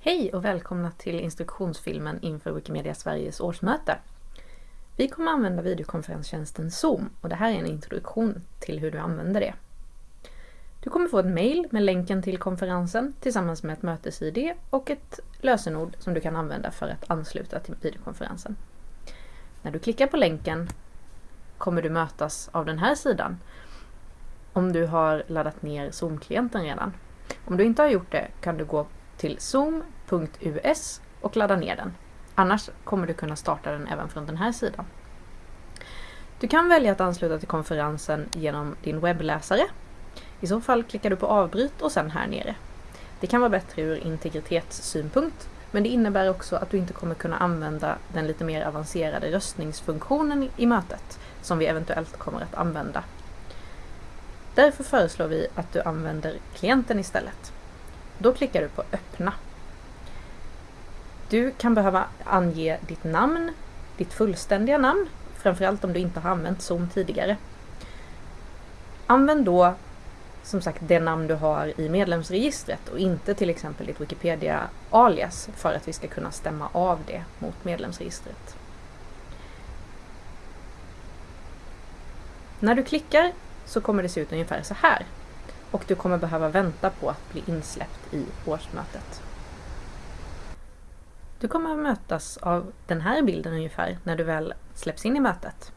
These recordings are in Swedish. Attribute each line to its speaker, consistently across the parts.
Speaker 1: Hej och välkomna till instruktionsfilmen inför Wikimedia Sveriges årsmöte. Vi kommer använda videokonferenstjänsten Zoom och det här är en introduktion till hur du använder det. Du kommer få ett mail med länken till konferensen tillsammans med ett mötes-id och ett lösenord som du kan använda för att ansluta till videokonferensen. När du klickar på länken kommer du mötas av den här sidan om du har laddat ner Zoom-klienten redan. Om du inte har gjort det kan du gå till zoom.us och ladda ner den. Annars kommer du kunna starta den även från den här sidan. Du kan välja att ansluta till konferensen genom din webbläsare. I så fall klickar du på avbryt och sen här nere. Det kan vara bättre ur integritetssynpunkt men det innebär också att du inte kommer kunna använda den lite mer avancerade röstningsfunktionen i mötet som vi eventuellt kommer att använda. Därför föreslår vi att du använder klienten istället. Då klickar du på öppna. Du kan behöva ange ditt namn, ditt fullständiga namn, framförallt om du inte har använt Zoom tidigare. Använd då som sagt det namn du har i medlemsregistret och inte till exempel ditt Wikipedia-alias för att vi ska kunna stämma av det mot medlemsregistret. När du klickar så kommer det se ut ungefär så här och du kommer behöva vänta på att bli insläppt i årsmötet. Du kommer att mötas av den här bilden ungefär när du väl släpps in i mötet.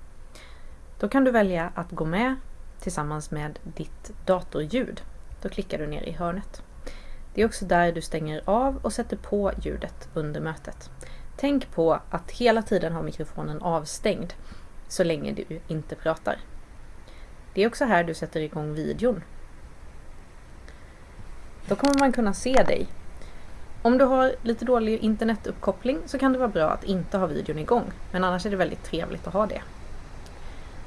Speaker 1: Då kan du välja att gå med tillsammans med ditt datorljud. Då klickar du ner i hörnet. Det är också där du stänger av och sätter på ljudet under mötet. Tänk på att hela tiden ha mikrofonen avstängd så länge du inte pratar. Det är också här du sätter igång videon då kommer man kunna se dig. Om du har lite dålig internetuppkoppling så kan det vara bra att inte ha videon igång, men annars är det väldigt trevligt att ha det.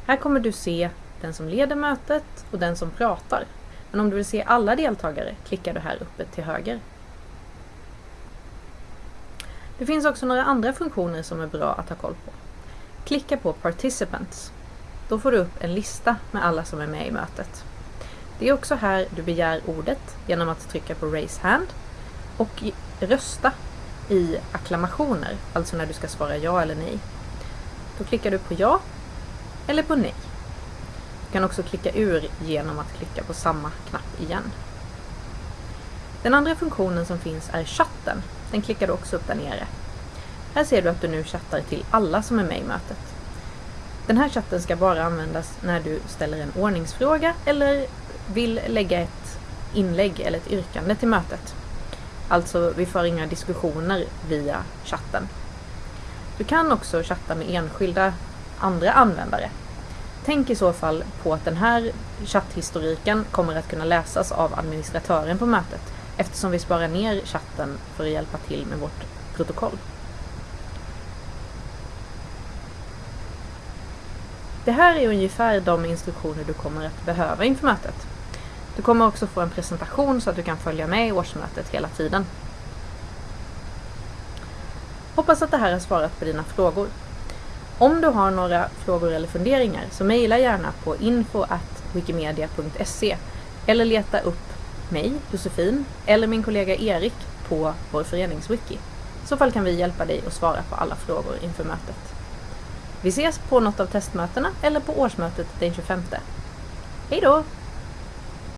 Speaker 1: Här kommer du se den som leder mötet och den som pratar. Men om du vill se alla deltagare klickar du här uppe till höger. Det finns också några andra funktioner som är bra att ha koll på. Klicka på Participants. Då får du upp en lista med alla som är med i mötet. Det är också här du begär ordet genom att trycka på Raise Hand och rösta i acklamationer, alltså när du ska svara ja eller nej. Då klickar du på ja eller på nej. Du kan också klicka ur genom att klicka på samma knapp igen. Den andra funktionen som finns är chatten. Den klickar du också upp där nere. Här ser du att du nu chattar till alla som är med i mötet. Den här chatten ska bara användas när du ställer en ordningsfråga eller vill lägga ett inlägg eller ett yrkande till mötet. Alltså, vi för inga diskussioner via chatten. Du kan också chatta med enskilda andra användare. Tänk i så fall på att den här chatthistoriken kommer att kunna läsas av administratören på mötet eftersom vi sparar ner chatten för att hjälpa till med vårt protokoll. Det här är ungefär de instruktioner du kommer att behöva inför mötet. Du kommer också få en presentation så att du kan följa med i årsmötet hela tiden. Hoppas att det här har svarat på dina frågor. Om du har några frågor eller funderingar så mejla gärna på info.wikimedia.se eller leta upp mig, Josefin, eller min kollega Erik på vår föreningswiki. I så fall kan vi hjälpa dig att svara på alla frågor inför mötet. Vi ses på något av testmötena eller på årsmötet den 25. Hej då!